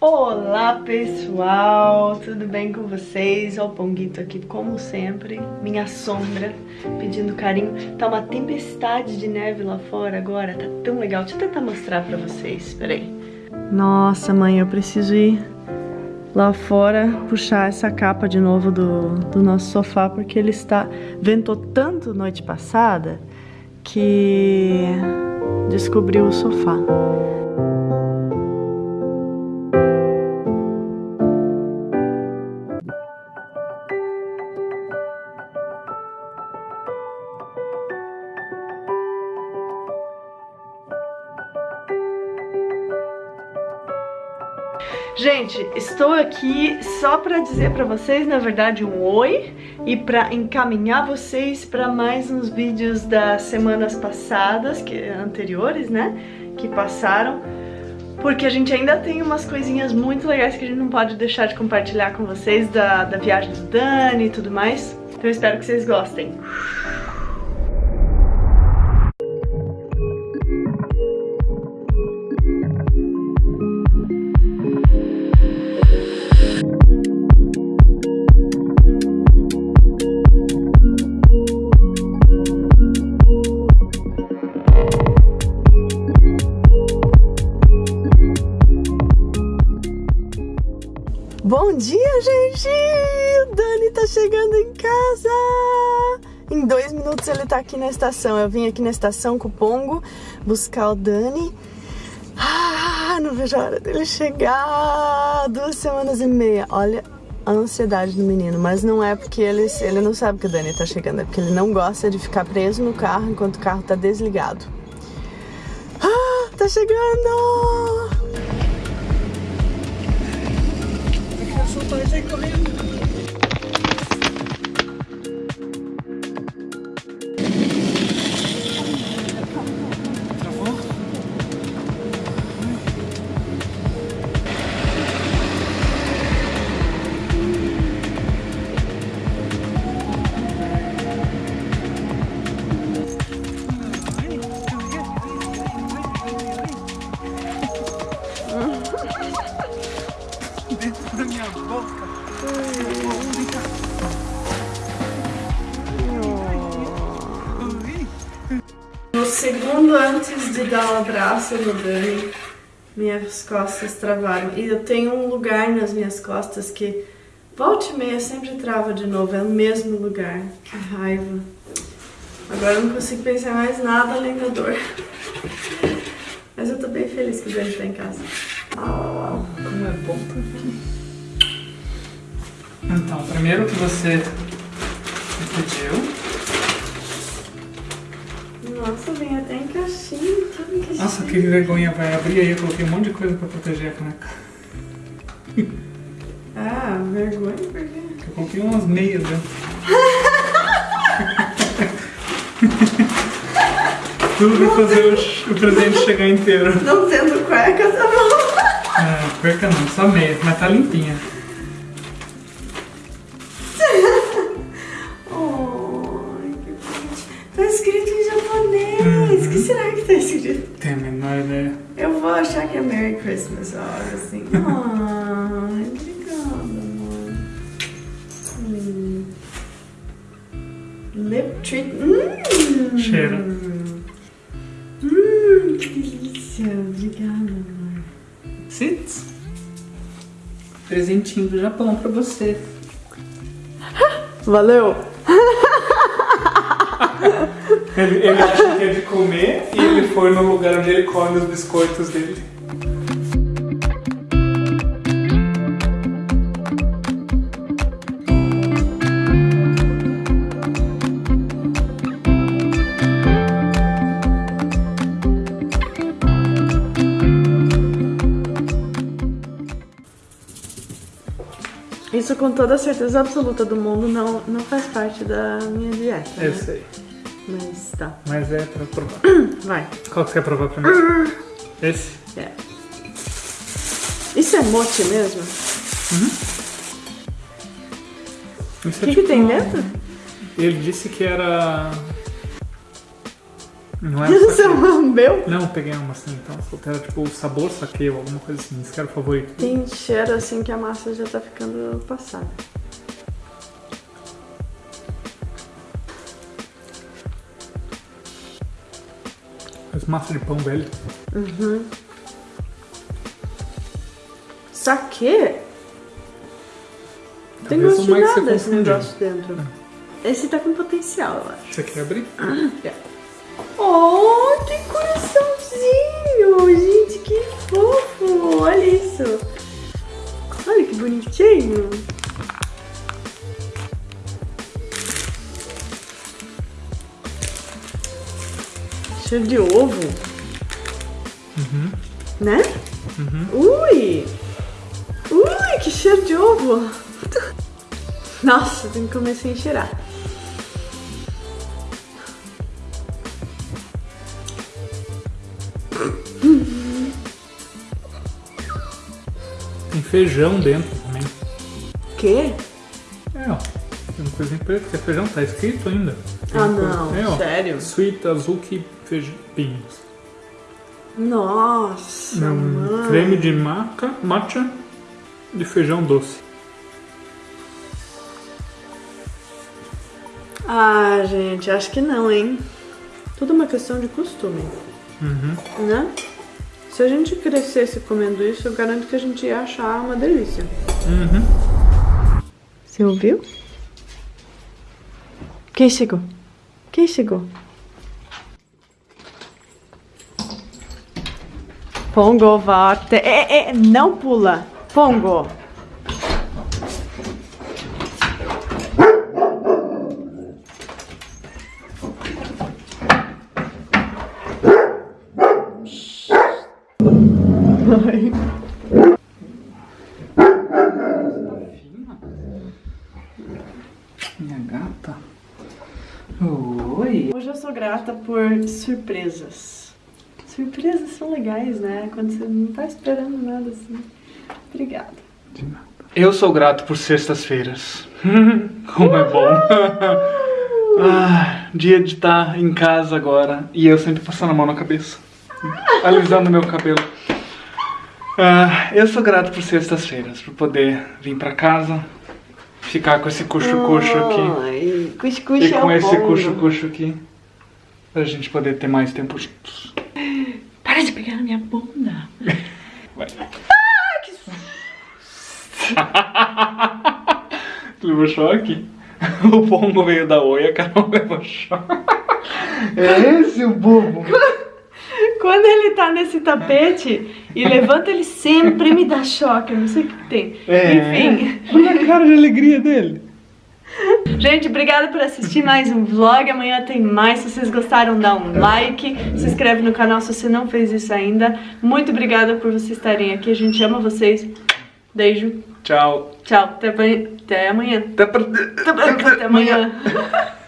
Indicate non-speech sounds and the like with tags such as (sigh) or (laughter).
Olá pessoal, tudo bem com vocês? O Ponguito aqui como sempre, minha sombra, pedindo carinho. Tá uma tempestade de neve lá fora agora, tá tão legal. Deixa eu tentar mostrar pra vocês, peraí. Nossa mãe, eu preciso ir lá fora puxar essa capa de novo do, do nosso sofá porque ele está... ventou tanto noite passada que descobriu o sofá. Gente, estou aqui só para dizer para vocês, na verdade, um oi e para encaminhar vocês para mais uns vídeos das semanas passadas, que anteriores, né, que passaram, porque a gente ainda tem umas coisinhas muito legais que a gente não pode deixar de compartilhar com vocês da, da viagem do Dani e tudo mais. Então eu espero que vocês gostem. Em dois minutos ele tá aqui na estação. Eu vim aqui na estação com o Pongo buscar o Dani. Ah, não vejo a hora dele chegar! Duas semanas e meia. Olha a ansiedade do menino, mas não é porque ele, ele não sabe que o Dani tá chegando, é porque ele não gosta de ficar preso no carro enquanto o carro tá desligado. Ah, tá chegando! soltar e sair correndo. Segundo antes de dar um abraço no Dani, minhas costas travaram. E eu tenho um lugar nas minhas costas que volta e meia sempre trava de novo. É o mesmo lugar. Que raiva. Agora eu não consigo pensar mais nada além da dor. Mas eu tô bem feliz que o Dani tá em casa. Oh, como é bom tá aqui. Então, primeiro que você pediu. Nossa, vem até em caixinha, tudo em caixinha. Nossa, que vergonha, vai abrir aí. Eu coloquei um monte de coisa pra proteger a caneca. (laughs) Ah, vergonha por quê? Eu coloquei umas meias dentro. (laughs) Tudo pra fazer o, o presente chegar inteiro. Não tendo cueca, tá bom. Ah, perca não, só meias, mas tá limpinha. Escrito? Tem a menor ideia. Eu vou achar que é Merry Christmas, olha assim. (laughs) Ai, obrigada, amor. Hum. Lip treat. Hum. Cheira. Hum, que delícia. Obrigada, amor. Sits. Presentinho do Japão pra você. (gasps) Valeu. Ele, ele acha que é de comer e ele foi no lugar onde ele come os biscoitos dele. Isso com toda a certeza absoluta do mundo não, não faz parte da minha dieta. Eu né? sei. Mas tá. Mas é pra provar. (clears throat) Vai. Qual que você quer provar primeiro? (clears throat) Esse? É. Isso é mochi mesmo? Isso O é que, que tipo tem um- dentro? Ele disse que era. Não é (laughs) Você lambeu? Não, peguei uma maçã então. Era tipo o sabor saqueio, alguma coisa assim. Esse que era o favorito. Tem cheiro assim que a massa já tá ficando passada. Mas massa de pão velho. Saquê? Tem Talvez gosto de que nada esse negócio dentro. Esse tá com potencial, eu acho. Você quer abrir? Oh, tem coraçãozinho! Gente, que fofo! Olha isso! Olha que bonitinho! Cheiro de ovo, Uhum. né? Ui! Ui, que cheiro de ovo! (laughs) Nossa, tem que comer sem cheirar. Tem feijão dentro também. Quê? É, ó. Tem uma coisinha preta que é feijão, tá escrito ainda. Ah, não, é, ó. sério? Sweet azuki feijão. Pinhos. Nossa, É um mano. creme de maca, matcha de feijão doce. Ah, gente, acho que não, hein? Tudo uma questão de costume, Uhum. né? Se a gente crescesse comendo isso, eu garanto que a gente ia achar uma delícia. Uhum. Você ouviu? Quem chegou? Quem chegou? Pongo, volte. É, é, não pula. Pongo. (laughs) (laughs) (laughs) Minha gata. Oi. Hoje eu sou grata por surpresas. Surpresas são legais, né? Quando você não tá esperando nada assim. Obrigada. Eu sou grato por sextas-feiras. (laughs) Como é bom. ah, dia de estar em casa agora e eu sempre passando a mão na cabeça, alisando meu cabelo. Ah, eu sou grato por sextas-feiras, por poder vir pra casa, ficar com esse cuxo-cuxo aqui Ai, cuscuz e é com o esse cuxo-cuxo aqui, pra gente poder ter mais tempo juntos. Para de pegar na minha bunda. Vai. (laughs) Levou choque? (laughs) O pombo veio da oi, a Carol (laughs) levou choque. É esse o bobo? Quando ele tá nesse tapete e levanta, ele sempre me dá choque. Eu não sei o que tem. É. Enfim. Olha a cara de alegria dele. (laughs) Gente, obrigada por assistir mais um vlog. Amanhã tem mais. Se vocês gostaram, dá um like. Se inscreve no canal se você não fez isso ainda. Muito obrigada por vocês estarem aqui. A gente ama vocês. Beijo. Tchau. Tchau. Até, amanhã- até amanhã. Até amanhã. (laughs)